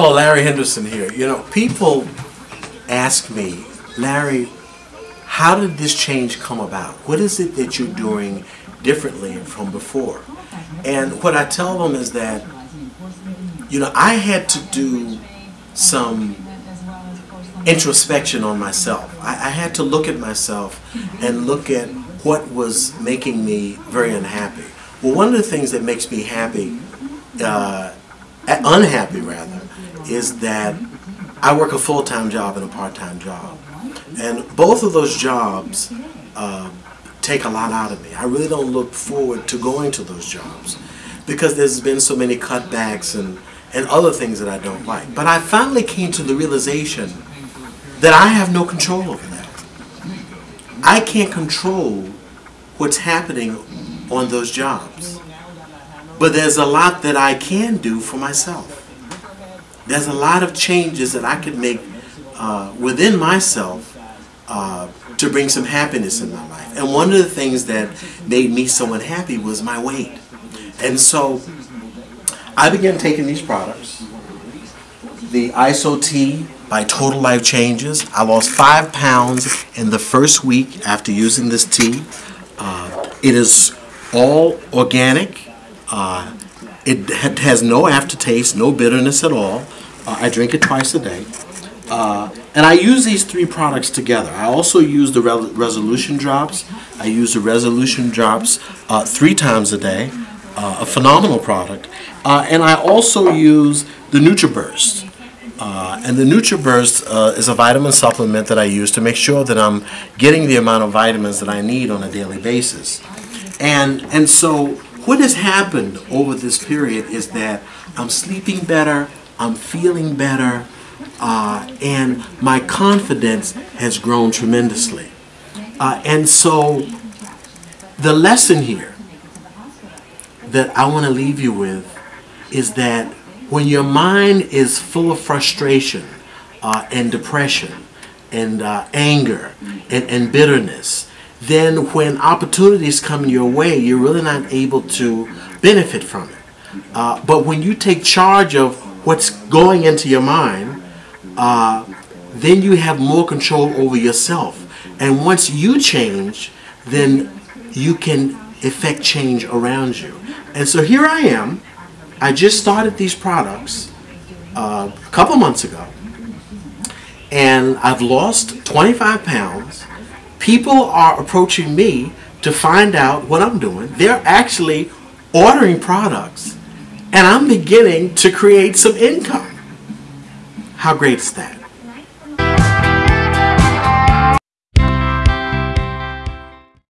Hello, Larry Henderson here. You know, people ask me, Larry, how did this change come about? What is it that you're doing differently from before? And what I tell them is that, you know, I had to do some introspection on myself. I, I had to look at myself and look at what was making me very unhappy. Well, one of the things that makes me happy, uh, unhappy rather, is that I work a full-time job and a part-time job. And both of those jobs uh, take a lot out of me. I really don't look forward to going to those jobs because there's been so many cutbacks and, and other things that I don't like. But I finally came to the realization that I have no control over that. I can't control what's happening on those jobs. But there's a lot that I can do for myself. There's a lot of changes that I could make uh, within myself uh, to bring some happiness in my life. And one of the things that made me so unhappy was my weight. And so I began taking these products. The Iaso Tea by Total Life Changes. I lost five pounds in the first week after using this tea. Uh, it is all organic. Uh, it has no aftertaste, no bitterness at all. Uh, I drink it twice a day. Uh, and I use these three products together. I also use the Re Resolution Drops. I use the Resolution Drops uh, three times a day, uh, a phenomenal product. Uh, and I also use the NutraBurst. Uh, and the NutraBurst uh, is a vitamin supplement that I use to make sure that I'm getting the amount of vitamins that I need on a daily basis. And, and so what has happened over this period is that I'm sleeping better, I'm feeling better, uh, and my confidence has grown tremendously. Uh, and so the lesson here that I want to leave you with is that when your mind is full of frustration uh, and depression and uh, anger and, and bitterness, then when opportunities come your way, you're really not able to benefit from it. Uh, but when you take charge of what's going into your mind, uh, then you have more control over yourself. And once you change, then you can effect change around you. And so here I am I just started these products uh, a couple months ago, and I've lost 25 pounds. People are approaching me to find out what I'm doing. They're actually ordering products, and I'm beginning to create some income. How great is that?